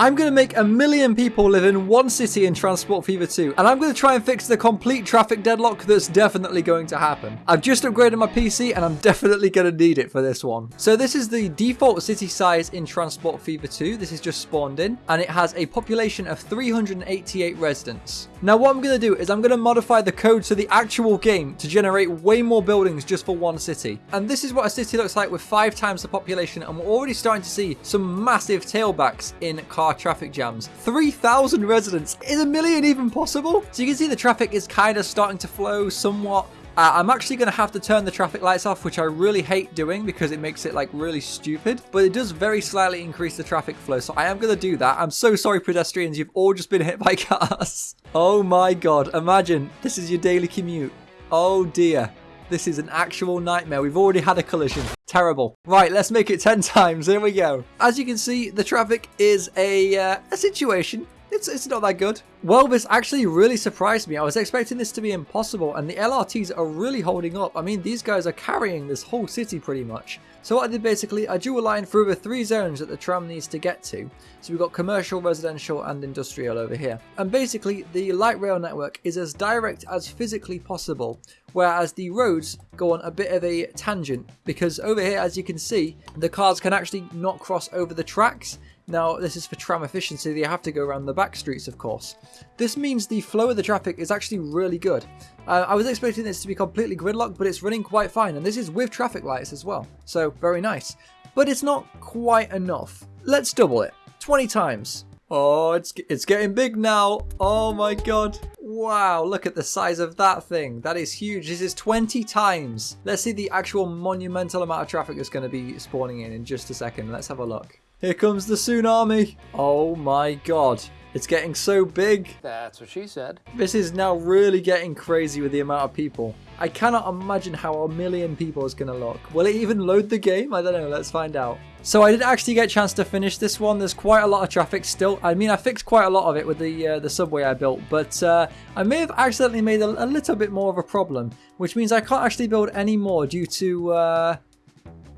I'm going to make a million people live in one city in Transport Fever 2, and I'm going to try and fix the complete traffic deadlock that's definitely going to happen. I've just upgraded my PC, and I'm definitely going to need it for this one. So this is the default city size in Transport Fever 2. This is just spawned in, and it has a population of 388 residents. Now what I'm going to do is I'm going to modify the code to the actual game to generate way more buildings just for one city. And this is what a city looks like with five times the population, and we're already starting to see some massive tailbacks in car car traffic jams. 3,000 residents. Is a million even possible? So you can see the traffic is kind of starting to flow somewhat. Uh, I'm actually going to have to turn the traffic lights off, which I really hate doing because it makes it like really stupid. But it does very slightly increase the traffic flow, so I am going to do that. I'm so sorry, pedestrians. You've all just been hit by cars. Oh my god. Imagine this is your daily commute. Oh dear. This is an actual nightmare. We've already had a collision. Terrible. Right, let's make it 10 times. Here we go. As you can see, the traffic is a, uh, a situation it's, it's not that good. Well, this actually really surprised me. I was expecting this to be impossible, and the LRTs are really holding up. I mean, these guys are carrying this whole city pretty much. So what I did basically, I drew a line through the three zones that the tram needs to get to. So we've got commercial, residential, and industrial over here. And basically, the light rail network is as direct as physically possible, whereas the roads go on a bit of a tangent, because over here, as you can see, the cars can actually not cross over the tracks, now, this is for tram efficiency, they have to go around the back streets, of course. This means the flow of the traffic is actually really good. Uh, I was expecting this to be completely gridlocked, but it's running quite fine, and this is with traffic lights as well, so very nice. But it's not quite enough. Let's double it. 20 times. Oh, it's, it's getting big now. Oh my god. Wow, look at the size of that thing. That is huge. This is 20 times. Let's see the actual monumental amount of traffic that's going to be spawning in in just a second. Let's have a look. Here comes the tsunami. Oh my god. It's getting so big. That's what she said. This is now really getting crazy with the amount of people. I cannot imagine how a million people is going to look. Will it even load the game? I don't know. Let's find out. So I did actually get a chance to finish this one. There's quite a lot of traffic still. I mean, I fixed quite a lot of it with the uh, the subway I built, but uh, I may have accidentally made a, a, little bit more of a problem, which means I can't actually build any more due to... Uh,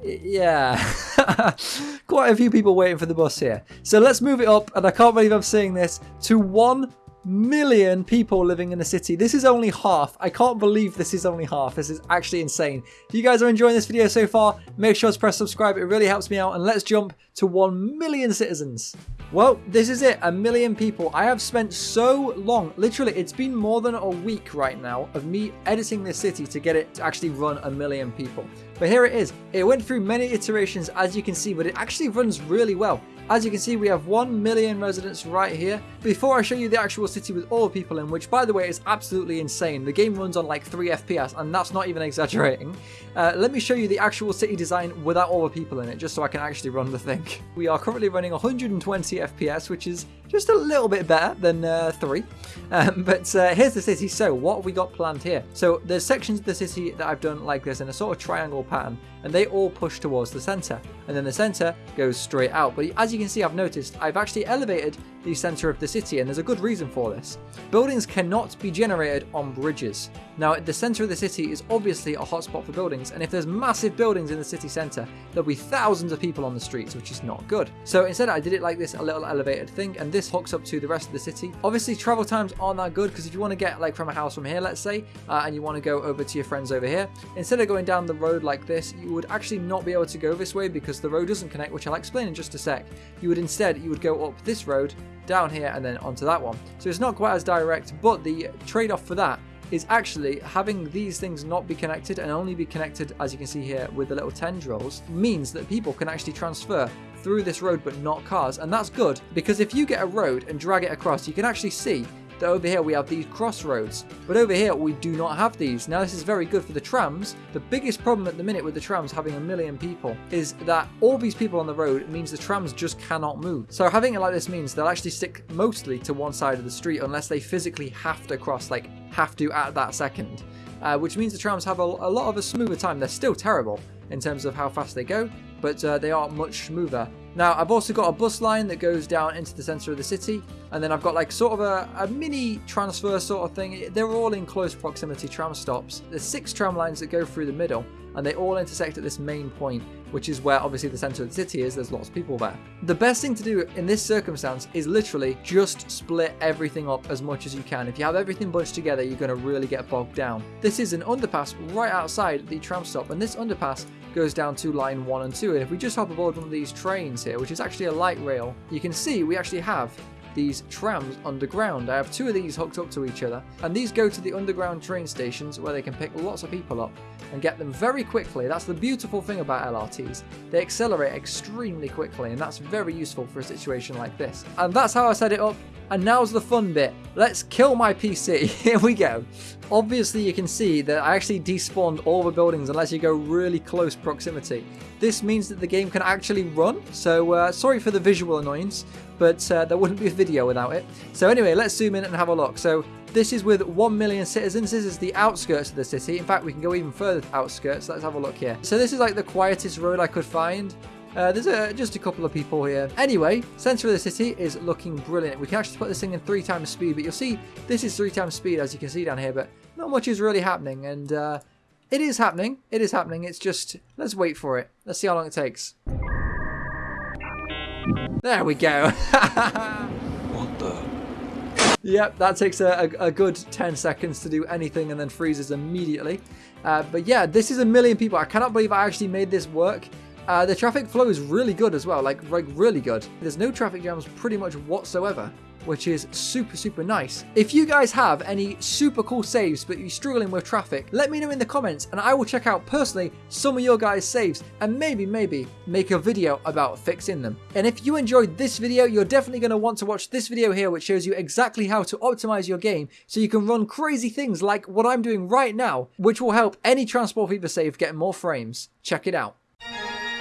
yeah, quite a few people waiting for the bus here. So let's move it up, and I can't believe I'm saying this, to 1 million people living in the city. This is only half. I can't believe this is only half. This is actually insane. If you guys are enjoying this video so far, make sure to press subscribe. It really helps me out, and let's jump to 1 million citizens. Well, this is it, a million people. I have spent so long, literally, it's been more than a week right now of me editing this city to get it to actually run a million people. But here it is. It went through many iterations, as you can see, but it actually runs really well. As you can see, we have 1 million residents right here. Before I show you the actual city with all the people in, which by the way is absolutely insane. The game runs on like 3 FPS, and that's not even exaggerating. Uh, let me show you the actual city design without all the people in it, just so I can actually run the thing. We are currently running 120 FPS, which is just a little bit better than uh, 3. Um, but uh, here's the city. So what have we got planned here? So there's sections of the city that I've done like this in a sort of triangle pattern, and they all push towards the center. And then the center goes straight out. But as you can see, I've noticed I've actually elevated the center of the city, and there's a good reason for this. Buildings cannot be generated on bridges. Now, at the center of the city is obviously a hotspot for buildings, and if there's massive buildings in the city center, there'll be thousands of people on the streets, which is not good. So instead, I did it like this, a little elevated thing, and this hooks up to the rest of the city. Obviously, travel times aren't that good, because if you want to get like from a house from here, let's say, uh, and you want to go over to your friends over here, instead of going down the road like this, you would actually not be able to go this way because the road doesn't connect, which I'll explain in just a sec. You would instead, you would go up this road, down here, and then onto that one. So it's not quite as direct, but the trade-off for that is actually having these things not be connected and only be connected, as you can see here, with the little tendrils, means that people can actually transfer through this road but not cars. And that's good because if you get a road and drag it across, you can actually see that over here we have these crossroads, but over here we do not have these. Now this is very good for the trams. The biggest problem at the minute with the trams having a million people is that all these people on the road means the trams just cannot move. So having it like this means they'll actually stick mostly to one side of the street unless they physically have to cross, like have to at that second. Uh, which means the trams have a, a lot of a smoother time. They're still terrible in terms of how fast they go, but uh, they are much smoother. Now, I've also got a bus line that goes down into the center of the city, and then I've got like sort of a, a mini transfer sort of thing. They're all in close proximity tram stops. There's six tram lines that go through the middle, and they all intersect at this main point, which is where obviously the center of the city is. There's lots of people there. The best thing to do in this circumstance is literally just split everything up as much as you can. If you have everything bunched together, you're going to really get bogged down. This is an underpass right outside the tram stop, and this underpass goes down to line 1 and 2. And if we just hop aboard one of these trains here, which is actually a light rail, you can see we actually have these trams underground. I have two of these hooked up to each other, and these go to the underground train stations where they can pick lots of people up and get them very quickly. That's the beautiful thing about LRTs. They accelerate extremely quickly, and that's very useful for a situation like this. And that's how I set it up. And now's the fun bit. Let's kill my PC. Here we go. Obviously, you can see that I actually despawned all the buildings unless you go really close proximity. This means that the game can actually run. So uh, sorry for the visual annoyance, but uh, there wouldn't be a video without it. So anyway, let's zoom in and have a look. So this is with 1 million citizens. This is the outskirts of the city. In fact, we can go even further outskirts. Let's have a look here. So this is like the quietest road I could find. Uh, there's a, just a couple of people here. Anyway, center of the city is looking brilliant. We can actually put this thing in three times speed, but you'll see this is three times speed as you can see down here, but not much is really happening. And uh, it is happening. It is happening. It's just, let's wait for it. Let's see how long it takes. There we go. What the? Yep, that takes a, a, a good 10 seconds to do anything and then freezes immediately. Uh, but yeah, this is a million people. I cannot believe I actually made this work. Uh, the traffic flow is really good as well, like, like really good. There's no traffic jams pretty much whatsoever which is super, super nice. If you guys have any super cool saves but you're struggling with traffic, let me know in the comments and I will check out personally some of your guys' saves and maybe, maybe make a video about fixing them. And if you enjoyed this video, you're definitely going to want to watch this video here which shows you exactly how to optimize your game so you can run crazy things like what I'm doing right now, which will help any Transport Fever save get more frames. Check it out.